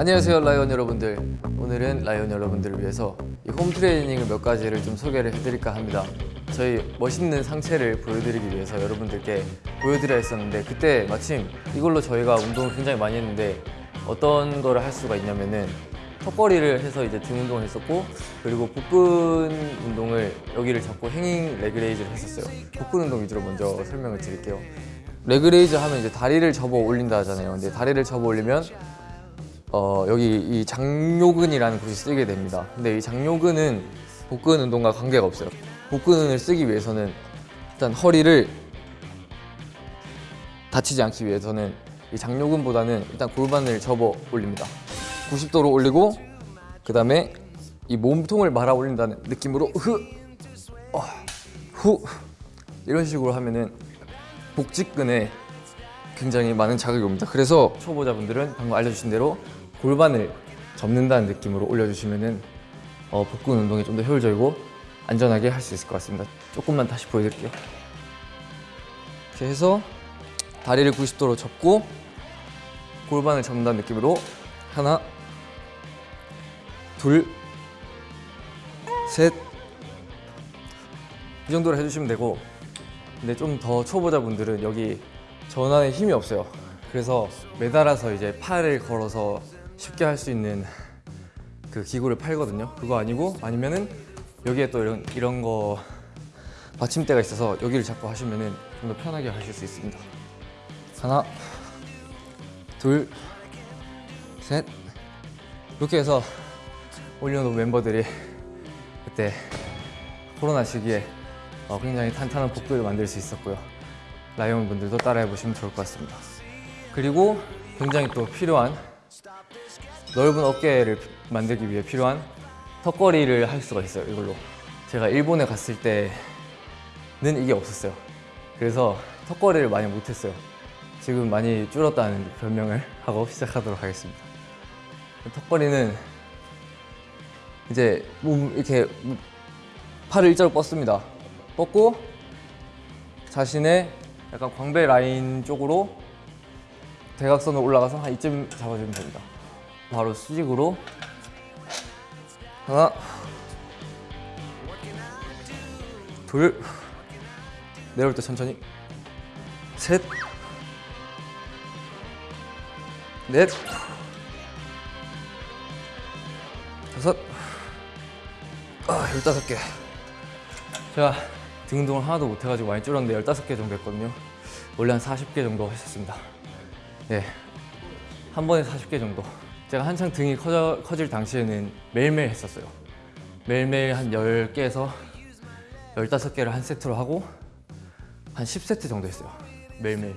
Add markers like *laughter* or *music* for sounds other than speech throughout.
안녕하세요 라이온 여러분들. 오늘은 라이온 여러분들을 위해서 이 home training을 몇 가지를 좀 소개를 해드릴까 합니다. 저희 멋있는 상체를 보여드리기 위해서 여러분들께 보여드려야 했었는데 그때 마침 이걸로 저희가 운동을 굉장히 많이 했는데 어떤 거를 할 수가 있냐면은 턱걸이를 해서 이제 등 운동을 했었고 그리고 복근 운동을 여기를 잡고 hanging leg raise를 했었어요. 복근 운동 위주로 먼저 설명을 드릴게요. leg raise 하면 이제 다리를 접어 올린다 하잖아요. 근데 다리를 접어 올리면 어, 여기 이 장요근이라는 곳이 쓰게 됩니다. 근데 이 장요근은 복근 운동과 관계가 없어요. 복근을 쓰기 위해서는 일단 허리를 다치지 않기 위해서는 이 장요근보다는 일단 골반을 접어 올립니다. 90도로 올리고 그 다음에 이 몸통을 말아 올린다는 느낌으로 흐, 어, 후 이런 식으로 하면은 복직근에 굉장히 많은 자극이 옵니다. 그래서 초보자분들은 방금 알려주신 대로 골반을 접는다는 느낌으로 올려주시면은 어, 복근 운동이 좀 더 효율적이고 안전하게 할 수 있을 것 같습니다. 조금만 다시 보여드릴게요. 이렇게 해서 다리를 90도로 접고 골반을 접는다는 느낌으로 하나, 둘, 셋. 이 정도로 해주시면 되고 근데 좀 더 초보자분들은 여기 전환에 힘이 없어요. 그래서 매달아서 이제 팔을 걸어서 쉽게 할 수 있는 그 기구를 팔거든요. 그거 아니고 아니면은 여기에 또 이런 이런 거 받침대가 있어서 여기를 잡고 하시면은 좀 더 편하게 하실 수 있습니다. 하나, 둘, 셋. 이렇게 해서 올려놓은 멤버들이 그때 코로나 시기에 어, 굉장히 탄탄한 복근을 만들 수 있었고요. 라이온 분들도 따라해 보시면 좋을 것 같습니다. 그리고 굉장히 또 필요한 넓은 어깨를 만들기 위해 필요한 턱걸이를 할 수가 있어요. 이걸로 제가 일본에 갔을 때는 이게 없었어요. 그래서 턱걸이를 많이 못했어요. 지금 많이 줄었다는 별명을 *laughs* 하고 시작하도록 하겠습니다. 턱걸이는 이제 몸 이렇게 팔을 일자로 뻗습니다. 뻗고 자신의 약간 광배 라인 쪽으로 대각선으로 올라가서 한 이쯤 잡아주면 됩니다. 바로 수직으로 하나 둘 내려올 때 천천히 셋 넷, 다섯, 아, 열다섯 개. 제가 등 운동을 하나도 못 해가지고 많이 줄었는데 열다섯 개 정도 했거든요. 원래 한 40개 정도 했었습니다. 네, 한 번에 40개 정도. 제가 한창 등이 커져, 커질 당시에는 매일매일 했었어요. 매일매일 한 10개에서 15개를 한 세트로 하고 한 10세트 정도 했어요. 매일매일.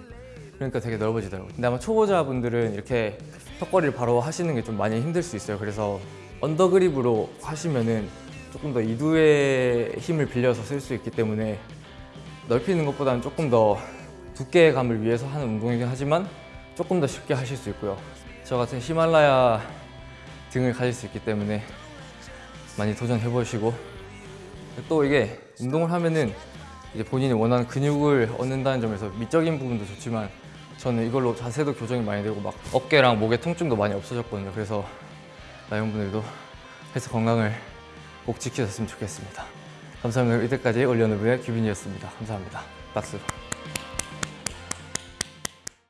그러니까 되게 넓어지더라고요. 근데 아마 초보자분들은 이렇게 턱걸이를 바로 하시는 게 좀 많이 힘들 수 있어요. 그래서 under grip으로 하시면은 조금 더 이두의 힘을 빌려서 쓸 수 있기 때문에 넓히는 것보다는 조금 더 두께감을 위해서 하는 운동이긴 하지만 조금 더 쉽게 하실 수 있고요. 저 같은 히말라야 등을 가질 수 있기 때문에 많이 도전해 보시고 또 이게 운동을 하면은 이제 본인이 원하는 근육을 얻는다는 점에서 미적인 부분도 좋지만 저는 이걸로 자세도 교정이 많이 되고 막 어깨랑 목의 통증도 많이 없어졌거든요. 그래서 나영분들도 헬스 건강을 꼭 지키셨으면 좋겠습니다. 감사합니다. 이때까지 올리언의 규빈이었습니다. 감사합니다. 박수.